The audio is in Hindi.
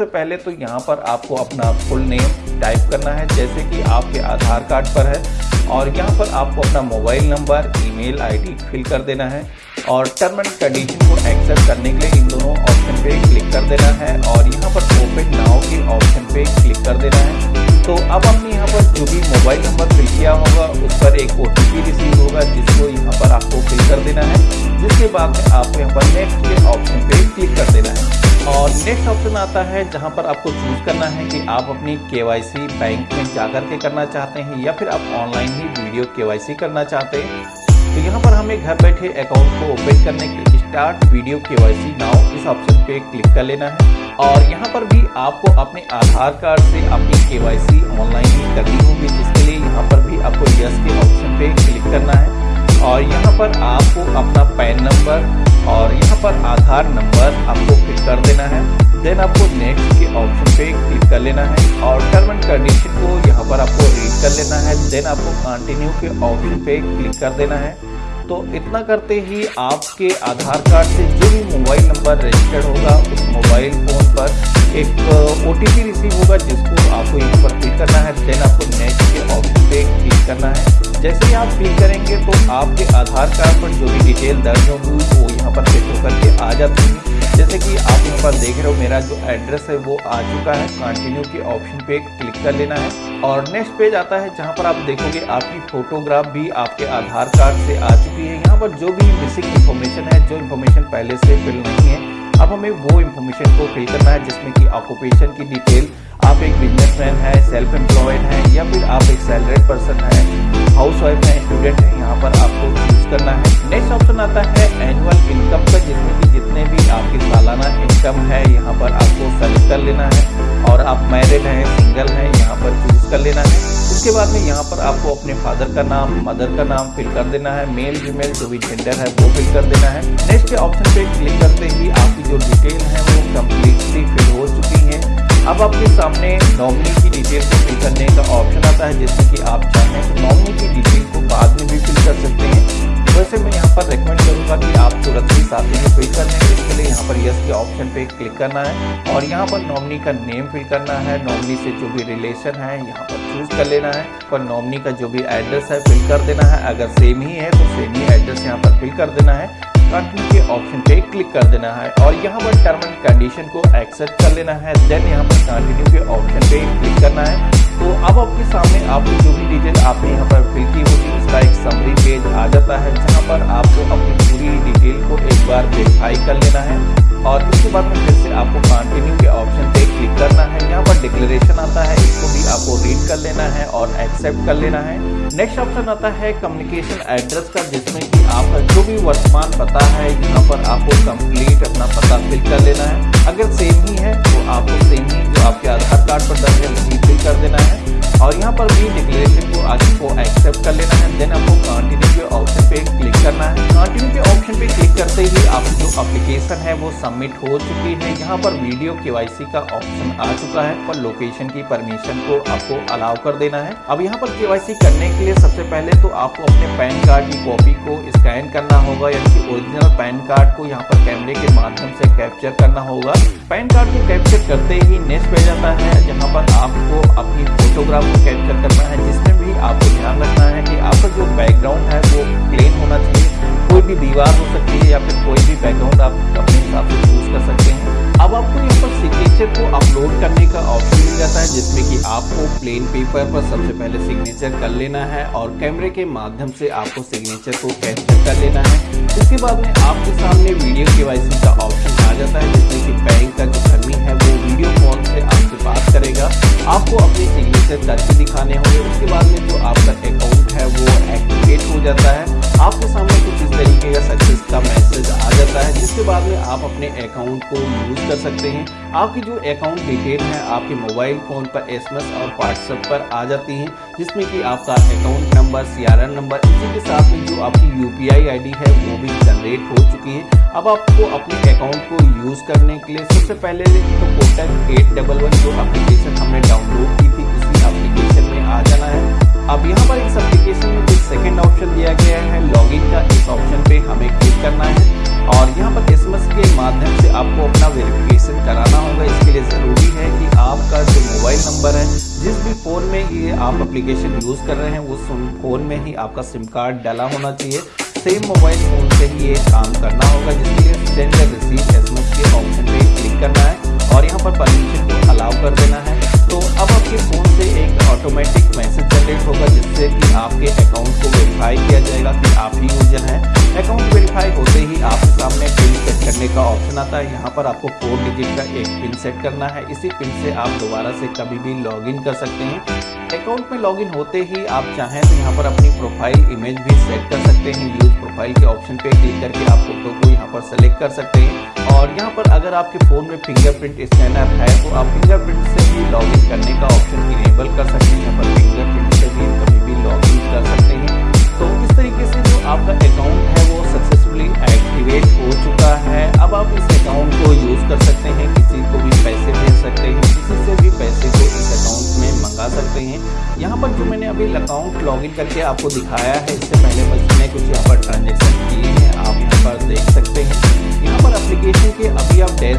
सबसे पहले तो यहाँ पर आपको अपना फुल नेम टाइप करना है, जैसे कि आपके आधार कार्ड पर है। और यहाँ पर आपको अपना mobile number email ID fill कर देना है। और टर्म एंड कंडीशन को एक्सेप्ट करने के लिए इन दोनों ऑप्शन पे क्लिक कर देना है और यहाँ पर ओपन नाउ के ऑप्शन पे क्लिक कर देना है। तो अब हमने यहाँ पर जो भी मोबाइल नंबर फिल किया होगा, उस पर एक ओटीपी रिसीव होगा, जिसको यहाँ पर आपको फिल कर देना है। जिसके बाद आपको यहाँ पर नेक्स्ट के ऑप्शन पे क्लिक कर देना है। और नेक्स्ट ऑप्शन आता है जहाँ पर आपको चूज़ करना है कि आप अपनी के बैंक में जाकर के करना चाहते हैं या फिर आप ऑनलाइन ही वीडियो के करना चाहते हैं। तो यहाँ पर हमें घर बैठे अकाउंट को ओपन करने के स्टार्ट वीडियो के नाउ इस ऑप्शन पे क्लिक कर लेना है। और यहाँ पर भी आपको अपने आधार कार्ड से अपनी के ऑनलाइन ही करनी होगी, जिसके लिए यहाँ पर भी आपको यस के ऑप्शन पे क्लिक करना है। और यहाँ पर आपको अपना पैन नंबर और यहाँ पर आधार नंबर आपको फिल कर देना है। देन आपको नेक्स्ट के ऑप्शन पे क्लिक कर लेना है और टर्म एंड कंडीशन को यहाँ पर आपको रीड कर लेना है। देन आपको कंटिन्यू के ऑप्शन पे क्लिक कर देना है। तो इतना करते ही आपके आधार कार्ड से जो भी मोबाइल नंबर रजिस्टर्ड होगा, उस मोबाइल फ़ोन पर एक ओटीपी रिसीव होगा, जिसको आपको यहाँ पर क्लिक करना है देन आपको नेक्स्ट के ऑप्शन पे क्लिक करना है। जैसे ही आप क्लिक करेंगे तो आपके आधार कार्ड पर जो भी डिटेल दर्ज होगी, वो यहाँ पर फिट होकर के आ जाती है। जैसे कि आप यहाँ पर देख रहे हो, मेरा जो एड्रेस है वो आ चुका है। कंटिन्यू के ऑप्शन पे क्लिक कर लेना है। और नेक्स्ट पेज आता है, जहाँ पर आप देखोगे, आपकी फोटोग्राफ भी आपके आधार कार्ड से आ चुकी है। यहाँ पर जो भी बेसिक इन्फॉर्मेशन है, जो इन्फॉर्मेशन पहले से फिल नहीं है, अब हमें वो इन्फॉर्मेशन को फिल करना है, जिसमें कि ऑक्यूपेशन की डिटेल आप एक बिजनेसमैन है सेल्फ एम्प्लॉयड है, या फिर आप एक सैलरीड पर्सन है हाउस वाइफ है स्टूडेंट है, यहाँ पर आपको चूज़ करना है। नेक्स्ट ऑप्शन आता है एनुअल इनकम का, जिसमें कि जितने भी आपकी सालाना इनकम है, यहाँ पर आपको सेलेक्ट कर लेना है। और आप मैरिड हैं सिंगल हैं, यहाँ पर चूज़ कर लेना है। उसके बाद में यहाँ पर आपको अपने फादर का नाम मदर का नाम फिल कर देना है। मेल फीमेल जो भी जेंडर है, वो फिल कर देना है। नेक्स्ट ऑप्शन पे क्लिक करते ही आपकी जो डिटेल है, वो कम्प्लीटली फिल हो चुकी है अब आपके सामने नॉमिनी की डिटेल को फिल करने का ऑप्शन आता है जिसमें कि आप चाहें तो नॉमिनी की डिटेल को बाद में भी फिल कर सकते हैं। वैसे मैं यहाँ पर रेकमेंड करूँगा कि आप तुरंत ही साथ में फिल करने इसके लिए यहाँ पर यस के ऑप्शन पे क्लिक करना है और यहाँ पर नॉमिनी का नेम फिल करना है। नॉमिनी से जो भी रिलेशन है, यहाँ पर चूज़ कर लेना है और नॉमिनी का जो भी एड्रेस है फिल कर देना है। अगर सेम ही है तो सेम ही एड्रेस यहाँ पर फिल कर देना है। कंटिन्यू के ऑप्शन पे क्लिक कर देना है और यहाँ पर टर्म एंड कंडीशन को एक्सेप्ट कर लेना है। देन यहाँ पर कंटिन्यू के ऑप्शन पे क्लिक करना है। तो अब आपके सामने आपको जो भी डिटेल आपने यहाँ पर फिल की होगी, उसका एक समरी पेज आ जाता है, जहाँ पर आपको अपनी पूरी डिटेल को एक बार वेरीफाई कर लेना है। और उसके बाद में फिर से आपको कंटिन्यू के ऑप्शन पे क्लिक करना है, यहाँ पर डिक्लेरेशन आता है, इसको भी आपको रीड कर लेना है और एक्सेप्ट कर लेना है। नेक्स्ट ऑप्शन आता है कम्युनिकेशन एड्रेस का, जिसमें कि आपका जो भी वर्तमान पता है, यहाँ पर आपको कंप्लीट अपना पता फिल कर लेना है। अगर सेम ही है तो आपको सेम ही जो आपके आधार कार्ड पर दर्ज है फिल कर देना है। और यहाँ पर भी एप्लीकेशन है, वो सबमिट हो चुकी है। यहाँ पर वीडियो केवाईसी का ऑप्शन आ चुका है और लोकेशन की परमिशन को आपको अलाउ कर देना है। अब यहाँ पर केवाईसी करने के लिए सबसे पहले तो आपको अपने पैन कार्ड की कॉपी को स्कैन करना होगा, यानी कि ओरिजिनल पैन कार्ड को यहाँ पर कैमरे के माध्यम से कैप्चर करना होगा। पैन कार्ड को कैप्चर करते ही नेक्स्ट पेज आता है, जहाँ पर आपको अपनी फोटोग्राफ को कैप्चर करना है, जिसमें भी आपको ध्यान रखना है कि आपका जो बैकग्राउंड है, वो प्लेन होना चाहिए। कोई भी दीवार हो सकती या फिर कोई भी बैकग्राउंड आप अपने हिसाब से चूज़ कर सकते हैं। अब आपको यहाँ पर सिग्नेचर को अपलोड करने का ऑप्शन मिल जाता है, जिसमें कि आपको प्लेन पेपर पर सबसे पहले सिग्नेचर कर लेना है और कैमरे के माध्यम से आपको सिग्नेचर को कैप्चर कर लेना है। इसके बाद में आपके सामने वीडियो के का ऑप्शन आ जाता है, जिसमें कि बैंक का जो कर्मी है वो वीडियो कॉल से आपसे बात करेगा। आपको अपने सिग्नेचर करके दिखाने होंगे। उसके बाद में जो आपका अकाउंट है वो एक्टिवेट हो जाता है। आपके सामने तरीके का सक्सेस का मैसेज आ जाता है, जिसके बाद में आप अपने अकाउंट को यूज़ कर सकते हैं। आपकी जो अकाउंट डिटेल है, आपके मोबाइल फ़ोन पर एसएमएस और व्हाट्सएप पर आ जाती हैं, जिसमें कि आपका अकाउंट नंबर सीआरएन नंबर इसी के साथ में जो आपकी यूपीआई आईडी है, वो भी जनरेट हो चुकी है। अब आपको अपने अकाउंट को यूज़ करने के लिए सबसे पहले तो कोटक एट डबल वन जो एप्लीकेशन हमने डाउनलोड की थी, उसी एप्लीकेशन में आ जाना है। अब यहाँ पर इस एप्लीकेशन में जो सेकेंड ऑप्शन दिया आप एप्लीकेशन यूज़ कर रहे हैं, उस फ़ोन में ही आपका सिम कार्ड डाला होना चाहिए। सेम मोबाइल फ़ोन से ही ये काम करना होगा, जिसके लिए सेंड एंड रिसीव एस के ऑप्शन पे क्लिक करना है। और यहाँ पर परमिशन को अलाउ आता है, यहाँ पर आपको फोर डिजिट का एक पिन सेट करना है। इसी पिन से आप दोबारा से कभी भी लॉगिन कर सकते हैं। अकाउंट में लॉगिन होते ही आप चाहें तो यहाँ पर अपनी प्रोफ़ाइल इमेज भी सेट कर सकते हैं। यूज़ प्रोफ़ाइल के ऑप्शन पे क्लिक करके आप फ़ोटो को यहाँ पर सेलेक्ट कर सकते हैं। और यहाँ पर अगर आपके फ़ोन में फिंगरप्रिंट स्कैनर है तो आप फिंगरप्रिंट से भी लॉगिन करने का ऑप्शन इनेबल कर सकते हैं। यहाँ पर फिंगरप्रिंट यहाँ पर जो मैंने अभी अकाउंट लॉगिन करके आपको दिखाया है, इससे पहले बस मैंने कुछ यहाँ पर ट्रांजेक्शन किए हैं, आप यहाँ पर देख सकते हैं। यहाँ पर अप्लीकेशन के अभी आप डेस्क